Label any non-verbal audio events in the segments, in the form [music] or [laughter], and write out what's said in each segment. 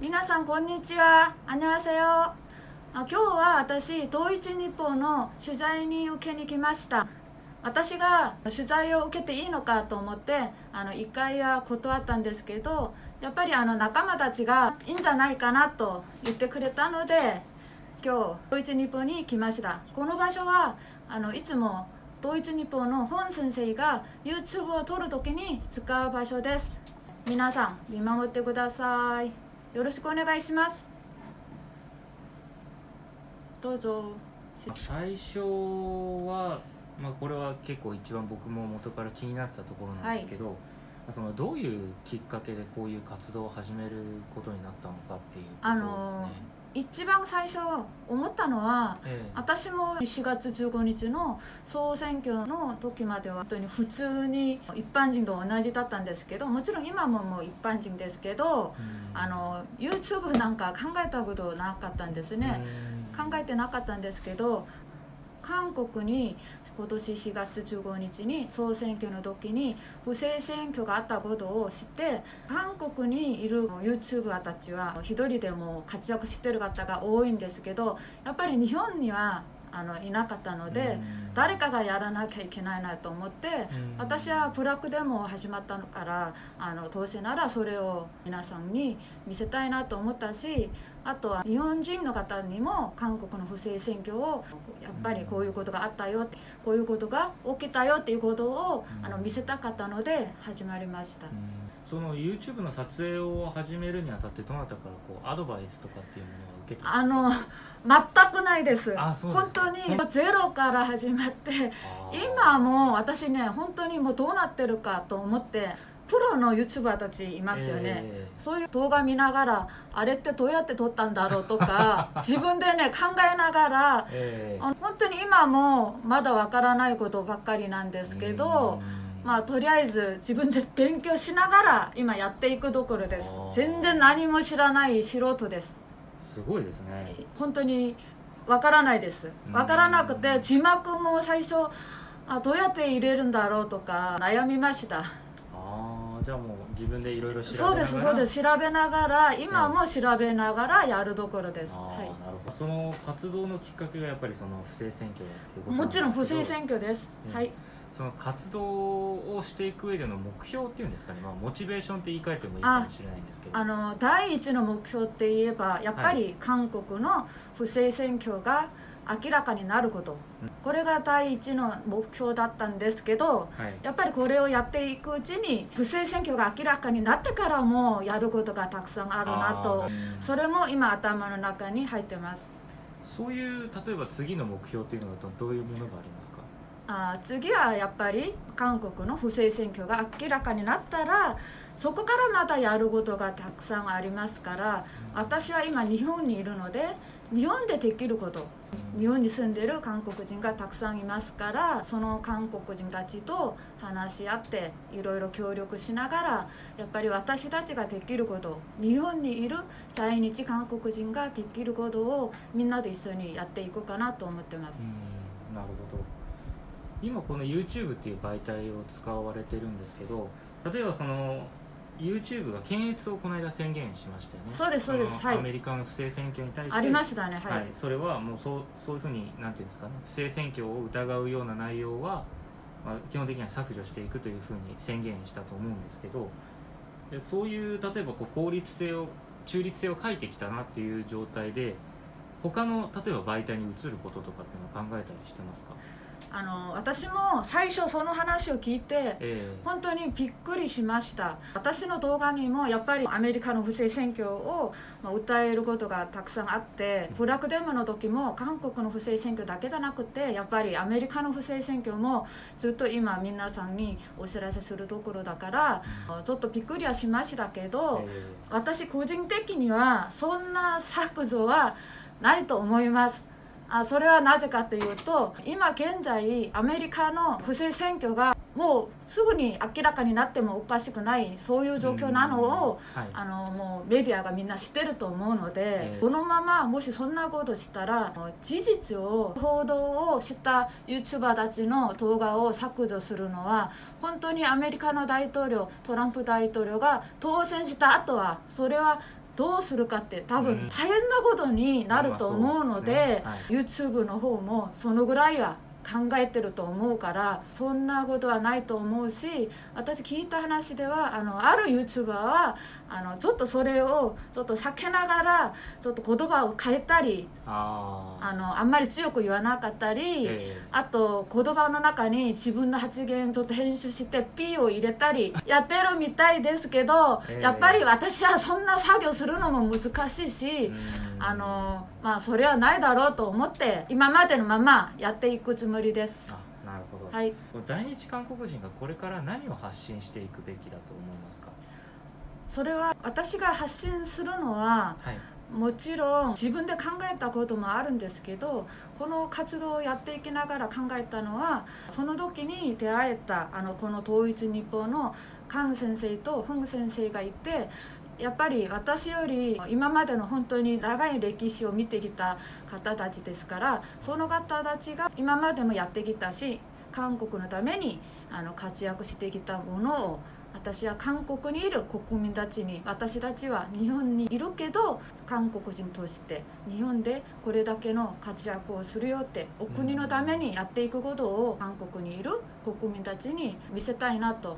皆さんこんにちは。あにせよ。今日は私、統一日報の取材に受けに来ました。私が取材を受けていいのかと思ってあの1回は断ったんですけどやっぱりあの仲間たちがいいんじゃないかなと言ってくれたので今日統一日報に来ましたこの場所はあのいつも統一日報の本先生が YouTube を撮るときに使う場所です皆さん見守ってくださいよろしくお願いします。どうぞ。最初は、まあ、これは結構一番僕も元から気になってたところなんですけど、そのどういうきっかけでこういう活動を始めることになったのかっていうところですね。一番最初思ったのはええ私も4月15日の総選挙の時までは本当に普通に一般人と同じだったんですけどもちろん今ももう一般人ですけどうん。あの YouTube なんか考えたことなかったんですね。うん。考えてなかったんですけど韓国に今年4月15日に総選挙の時に不正選挙があったことを知って韓国にいる YouTuber たちは一人でも活躍してる方が多いんですけどやっぱり日本にはあのいなかったのでうん。誰かがやらなきゃいけないなと思ってうん。私はブラックデモ始まったのからあのどうせならそれを皆さんに見せたいなと思ったしあとは日本人の方にも韓国の不正選挙をやっぱりこういうことがあったよってこういうことが起きたよっていうことをうんあの見せたかったので始まりました。う。ん。その YouTube の撮影を始めるにあたってどなたからこうアドバイスとかっていうものは受けてあの全くないです。本当にゼロから始まって今も私ね本当にもうどうなってるかと思ってプロの YouTuber たちいますよね、えそういう動画見ながらあれってどうやって撮ったんだろうとか [laughs] 自分でね考えながらええ。えあの本当に今もまだわからないことばっかりなんですけどうん。まあとりあえず自分で勉強しながら今やっていくところです。全然何も知らない素人です。すごいですね。本当にわからないです。わからなくて字幕も最初あどうやって入れるんだろうとか悩みましたじゃあもう自分でいろいろ調べながら。そうですそうです。調べながら今も調べながらやるところです、はなるほど。その活動のきっかけがやっぱりその不正選挙っていうことい、もちろん不正選挙挙です、うん。はい。その活動をしていく上での目標っていうんですかね、まあ、モチベーションって言い換えてもいいかもしれないんですけど。あの第一の目標って言えばやっぱり韓国の不正選挙が明らかになること、うん。これが第一の目標だったんですけどはい。やっぱりこれをやっていくうちに不正選挙が明らかになってからもやることがたくさんあるなと。それも今頭の中に入ってます。そういう例えば次の目標っていうのはどどういうものがありますか？あ次はやっぱり韓国の不正選挙が明らかになったらそこからまたやることがたくさんありますから私は今日本にいるので日本でできること日本に住んでる韓国人がたくさんいますからその韓国人たちと話し合っていろいろ協力しながらやっぱり私たちができること日本にいる在日韓国人ができることをみんなで一緒にやっていこうかなと思ってます。なるほど今この YouTube っていう媒体を使われてるんですけど例えばその YouTube が検閲をこの間宣言しましたよね。そうですそうです。はい。のアメリカの不正選挙に対して。ありましたねはい、はい、それはもうそうそういうふうになんていうんですかね。不正選挙を疑うような内容は、まあ、基本的には削除していくというふうに宣言したと思うんですけどでそういう例えばこう効率性を中立性を書いてきたなっていう状態で他の例えば媒体に移ることとかっていうのを考えたりしてますか、あの私も最初その話を聞いてえ本当にびっくりしました。私の動画にもやっぱりアメリカの不正選挙をまあ訴えることがたくさんあってブラックデモの時も韓国の不正選挙だけじゃなくてやっぱりアメリカの不正選挙もずっと今皆さんにお知らせするところだからちょっとびっくりはしましたけえどえ。私個人的にはそんな削除はないと思いますあそれはなぜかというと今現在アメリカの不正選挙がもうすぐに明らかになってもおかしくないそういう状況なのをうんはい。あのもうメディアがみんな知ってると思うので、ええ。このままもしそんなことしたら事実を報道をした YouTuber たちの動画を削除するのは本当にアメリカの大統領トランプ大統領が当選した後はそれはどうするかって多分うん。大変なことになると思うので,、うです YouTube の方もそのぐらいは考えてると思うからそんなことはないと思うし私聞いた話ではあのある YouTuber はあのちょっとそれをちょっと避けながらちょっと言葉を変えたりああのあんまり強く言わなかったり。えあと言葉の中に自分の発言ちょっと編集して P を入れたりやってるみたいですけど、ええ。やっぱり私はそんな作業するのも難しいし、えうんあのまあそれはないだろうと思って今までのままやっていくつもりです。あなるほど、はい、在日韓国人がこれから何を発信していくべきだと思いますか？それは私が発信するのははい。もちろん自分で考えたこともあるんですけどこの活動をやっていきながら考えたのはその時に出会えたあのこの統一日報のカン先生とフン先生がいてやっぱり私より今までの本当に長い歴史を見てきた方たちですからその方たちが今までもやってきたし韓国のためにあの活躍してきたものを私は韓国にいる国民たちに私たちは日本にいるけど韓国人として日本でこれだけの活躍をするよってお国のためにやっていくことを韓国にいる国民たちに見せたいなと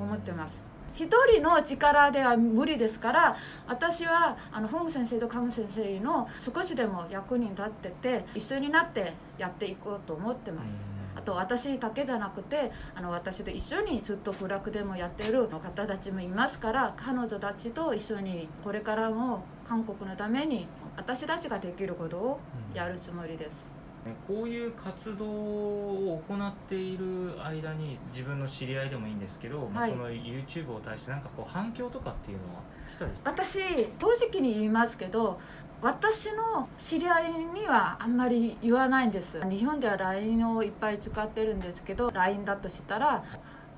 思ってます。一人の力では無理ですから私はあの本郷先生と菅先生の少しでも役に立ってて一緒になってやっていこうと思ってます。あと私だけじゃなくてあの私と一緒にずっとフラでもやってる方たちもいますから彼女たちと一緒にこれからも韓国のために私たちができることをやるつもりです。ねこういう活動を行っている間に自分の知り合いでもいいんですけど、まあはい。その YouTube を対してなんかこう反響とかっていうのは私正直に言いますけど私の知り合いにはあんまり言わないんです。日本では LINE をいっぱい使ってるんですけど LINE だとしたら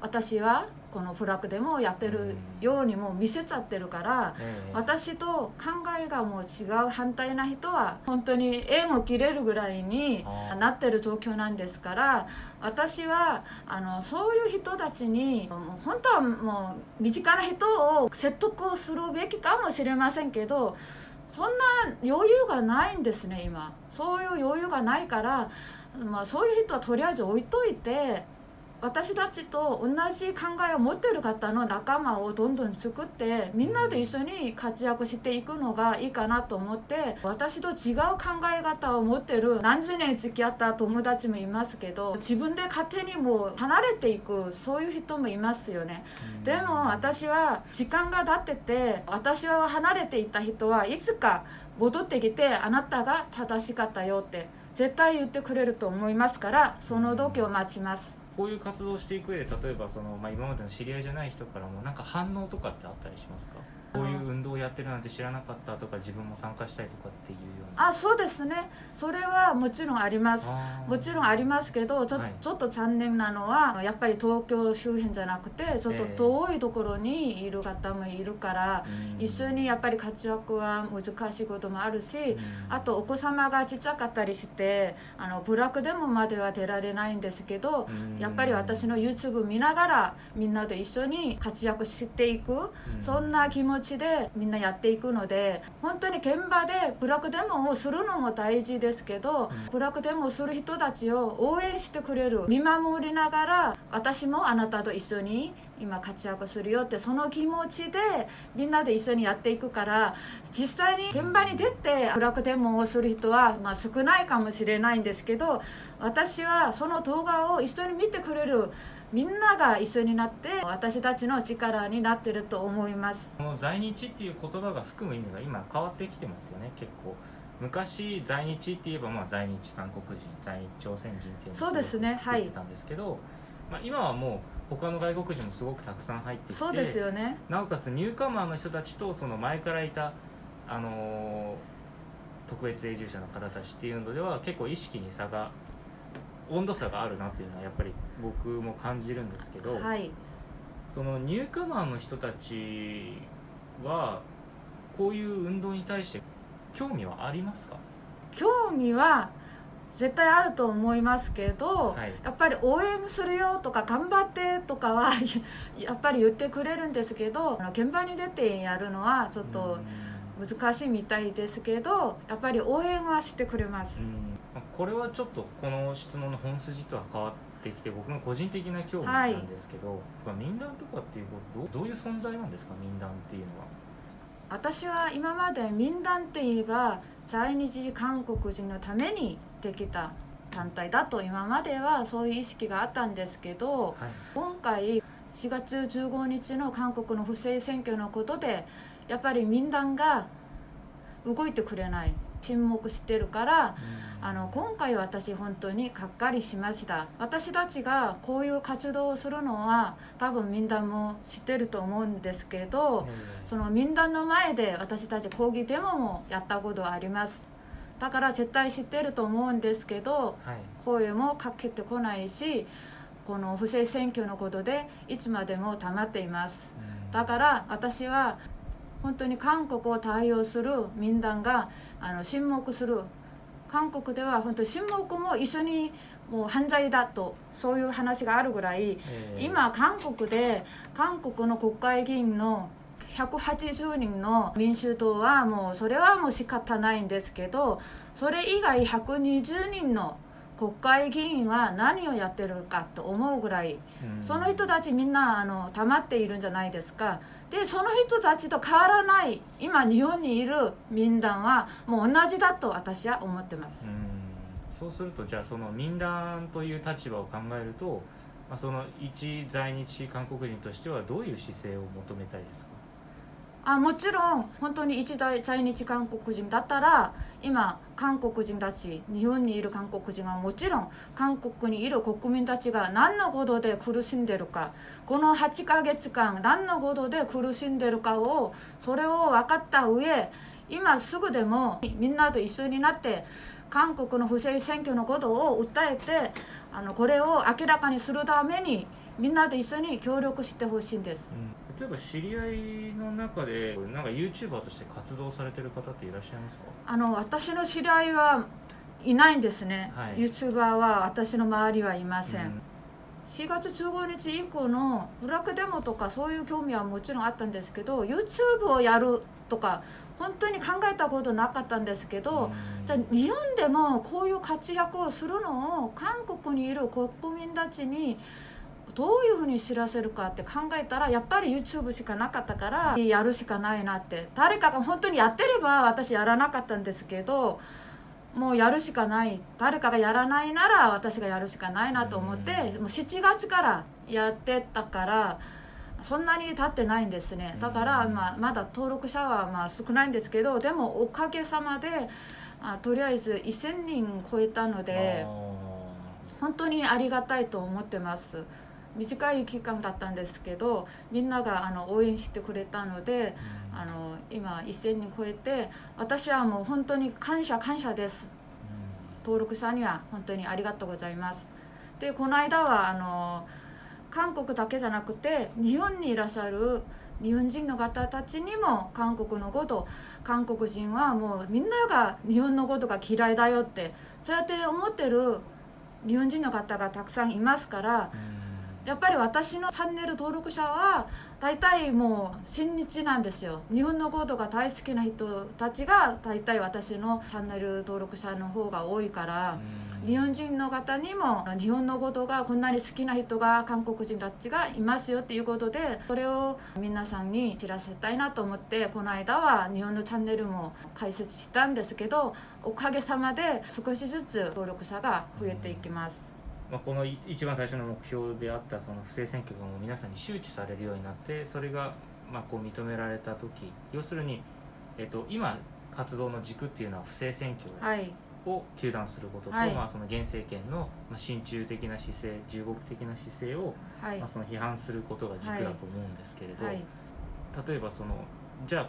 私はこのフラッグでもやってるようにもう見せちゃってるからええ私と考えがもう違う反対な人は本当に縁を切れるぐらいになってる状況なんですから私はあのそういう人たちに本当はもう身近な人を説得をするべきかもしれませんけどそんな余裕がないんですね今。そういう余裕がないから、まあ、そういう人はとりあえず置いといて私たちと同じ考えを持ってる方の仲間をどんどん作ってみんなで一緒に活躍していくのがいいかなと思って私と違う考え方を持ってる何十年付き合った友達もいますけど自分で勝手にもう離れていくそういう人もいますよね。うんでも私は時間が経ってて私は離れていた人はいつか戻ってきてあなたが正しかったよって絶対言ってくれると思いますからその時を待ちます。こういう活動をしていく上で例えばその、まあ、今までの知り合いじゃない人からもなんか反応とかってあったりしますか？こういう運動をやってるなんて知らなかったとか自分も参加したいとかっていうような。あそうですね。それはもちろんあります。もちろんありますけどちょ,、はい。ちょっと残念なのはやっぱり東京周辺じゃなくてちょっと遠いところにいる方もいるから、うん。一緒にやっぱり活躍は難しいこともあるし、うん。あとお子様がちっちゃかったりしてあのブラックでもまでは出られないんですけど、うん。やっぱり私の YouTube 見ながらみんなで一緒に活躍していく、うん。そんな気持ちでみんなやっていくので本当に現場でブラックデモをするのも大事ですけど、うん。ブラックデモをする人たちを応援してくれる見守りながら私もあなたと一緒に今活躍するよってその気持ちでみんなで一緒にやっていくから実際に現場に出てブラックデモをする人は、まあ、少ないかもしれないんですけど私はその動画を一緒に見てくれるみんなが一緒になって私たちの力になってると思います。この在日っていう言葉が含む意味が今変わってきてますよね結構。昔在日って言えばまあ在日韓国人在日朝鮮人っていうそうですねすごく言ってたんですけど、まあ、今はもう他の外国人もすごくたくさん入ってきてそうですよね。なおかつニューカマーの人たちとその前からいた、あのー特別永住者の方たちっていうのでは結構意識に差が温度差があるなっていうのはやっぱり僕も感じるんですけど、はい。そのニューカマーの人たちはこういう運動に対して興味はありますか？興味は絶対あると思いますけど、はい。やっぱり応援するよとか頑張ってとかは [laughs] やっぱり言ってくれるんですけどあの現場に出てやるのはちょっと難しいみたいですけどやっぱり応援はしてくれますこれはちょっとこの質問の本筋とは変わってきて僕の個人的な興味なんですけど、まあ民団とかっていうことどうどういう存在なんですか民団っていうのは？私は今まで民団って言えば在日韓国人のためにできた団体だと今まではそういう意識があったんですけどはい。今回4月15日の韓国の不正選挙のことでやっぱり民団が動いてくれない沈黙してるからあの今回私本当にがっかりしました。私たちがこういう活動をするのは多分民団も知ってると思うんですけどその民団の前で私たち抗議デモもやったことあります。だから絶対知ってると思うんですけどはい。声もかけてこないしこの不正選挙のことでいつまでも黙っています。うん。だから私は本当に韓国を対応する民団があの沈黙する韓国では本当に沈黙も一緒にもう犯罪だとそういう話があるぐらいえー今韓国で韓国の国会議員の180人の民主党はもうそれはもう仕方ないんですけどそれ以外120人の国会議員は何をやってるかと思うぐらいうん。その人たちみんなあの溜まっているんじゃないですかでその人たちと変わらない今日本にいる民団はもう同じだと私は思ってます。うそうするとじゃあその民団という立場を考えると、まあ、その一在日韓国人としてはどういう姿勢を求めたいですか？あもちろん本当に一大在日韓国人だったら今韓国人たち日本にいる韓国人はもちろん韓国にいる国民たちが何のことで苦しんでるかこの8ヶ月間何のことで苦しんでるかをそれを分かった上今すぐでもみんなと一緒になって韓国の不正選挙のことを訴えてあのこれを明らかにするためにみんなと一緒に協力してほしいんです。例えば知り合いの中でなんか YouTuber として活動されてる方っていらっしゃいますか？あの私の知り合いはいないんですね、はい。YouTuber は私の周りはいません、うん。4月15日以降のブラックデモとかそういう興味はもちろんあったんですけど YouTube をやるとか本当に考えたことなかったんですけど、うん。じゃあ日本でもこういう活躍をするのを韓国にいる国民たちにどういうふうに知らせるかって考えたらやっぱり YouTube しかなかったからやるしかないなって。誰かが本当にやってれば私やらなかったんですけどもうやるしかない。誰かがやらないなら私がやるしかないなと思ってうん。もう7月からやってたからそんなに経ってないんですね。だから、うんまあ、まだ登録者はまあ少ないんですけどでもおかげさまであとりあえず1000人超えたので本当にありがたいと思ってます短い期間だったんですけどみんながあの応援してくれたのでうん。あの今1000人超えて私はもう本当に感謝感謝です。登録者には本当にありがとうございます。でこの間はあの韓国だけじゃなくて日本にいらっしゃる日本人の方たちにも韓国のこと韓国人はもうみんなが日本のことが嫌いだよってそうやって思ってる日本人の方がたくさんいますからうんやっぱり私のチャンネル登録者は大体もう親日なんですよ。日本のことが大好きな人たちが大体私のチャンネル登録者の方が多いからうん。日本人の方にも日本のことがこんなに好きな人が韓国人たちがいますよっていうことでそれを皆さんに知らせたいなと思ってこの間は日本のチャンネルも開設したんですけどおかげさまで少しずつ登録者が増えていきます。まあ、このい一番最初の目標であったその不正選挙がもう皆さんに周知されるようになってそれがまあこう認められた時要するに、えっと、今活動の軸っていうのは不正選挙はい、を糾弾することと、はい。まあ、その現政権のまあ親中的な姿勢従国的な姿勢を、はい。まあ、その批判することが軸だと思うんですけれど、はい。例えばそのじゃあ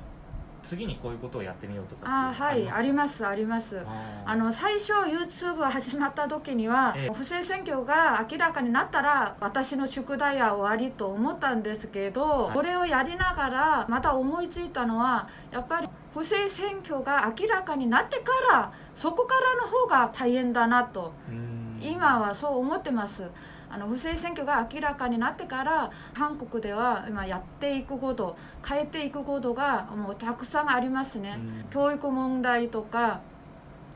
次にこういうことをやってみようとかあーはいありまますあります。すあの最初 YouTube が始まった時には、ええ。不正選挙が明らかになったら私の宿題は終わりと思ったんですけど、はい。これをやりながらまた思いついたのはやっぱり不正選挙が明らかになってからそこからの方が大変だなと。うん。今はそう思ってますあの不正選挙が明らかになってから韓国では今やっていくこと変えていくことがもうたくさんありますね。うん教育問題とか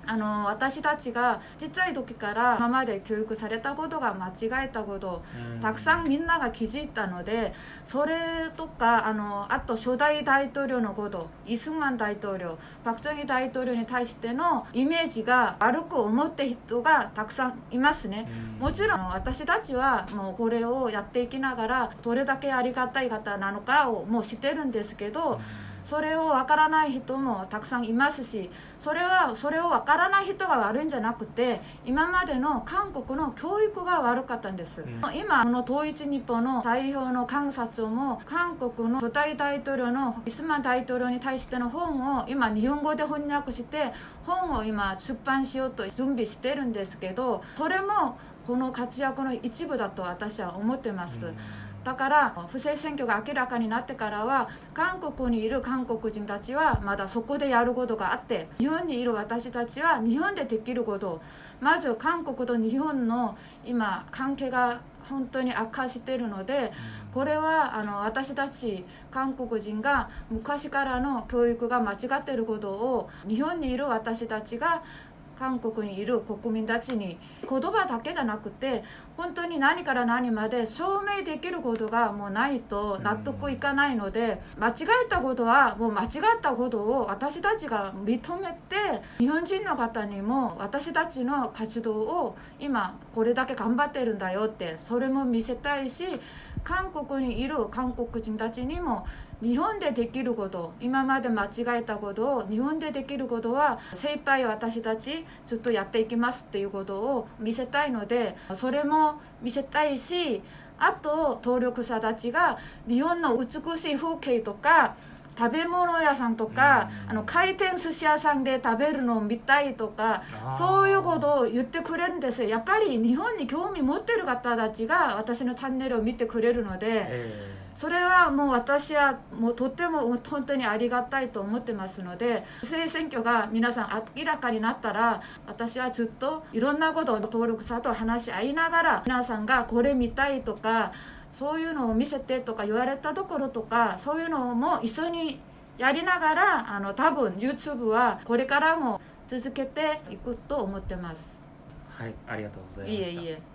あの私たちがちっちゃい時から今まで教育されたことが間違えたことうん。たくさんみんなが気づいたのでそれとかあのあと初代大統領のことイ・スンマン大統領パク・チョンヒ大統領に対してのイメージが悪く思って人がたくさんいますね。うん。もちろん私たちはもうこれをやっていきながらどれだけありがたい方なのかをもう知ってるんですけどそれをわからない人もたくさんいますしそれはそれをわからない人が悪いんじゃなくて今までの韓国の教育が悪かったんです、うん。今この統一日本の代表の監察長も韓国の初代大統領のイスマン大統領に対しての本を今日本語で翻訳して本を今出版しようと準備してるんですけどそれもこの活躍の一部だと私は思ってます、うんだから不正選挙が明らかになってからは韓国にいる韓国人たちはまだそこでやることがあって日本にいる私たちは日本でできることまず韓国と日本の今関係が本当に悪化しているのでこれはあの私たち韓国人が昔からの教育が間違っていることを日本にいる私たちが韓国にいる国民たちに言葉だけじゃなくて本当に何から何まで証明できることがもうないと納得いかないので間違えたことはもう間違ったことを私たちが認めて日本人の方にも私たちの活動を今これだけ頑張ってるんだよってそれも見せたいし韓国にいる韓国人たちにも日本でできること今まで間違えたことを日本でできることは精一杯私たちずっとやっていきますっていうことを見せたいのでそれも見せたいしあと登録者たちが日本の美しい風景とか食べ物屋さんとかうん。あの回転寿司屋さんで食べるのを見たいとかそういうことを言ってくれるんですよ。やっぱり日本に興味持ってる方たちが私のチャンネルを見てくれるので。えそれはもう私はもうとっても本当にありがたいと思ってますので不正選挙が皆さん明らかになったら私はずっといろんなことを登録者と話し合いながら皆さんがこれ見たいとかそういうのを見せてとか言われたところとかそういうのも一緒にやりながらあの多分 YouTube はこれからも続けていくと思ってます。ーはいありがとうございましたいえいえ。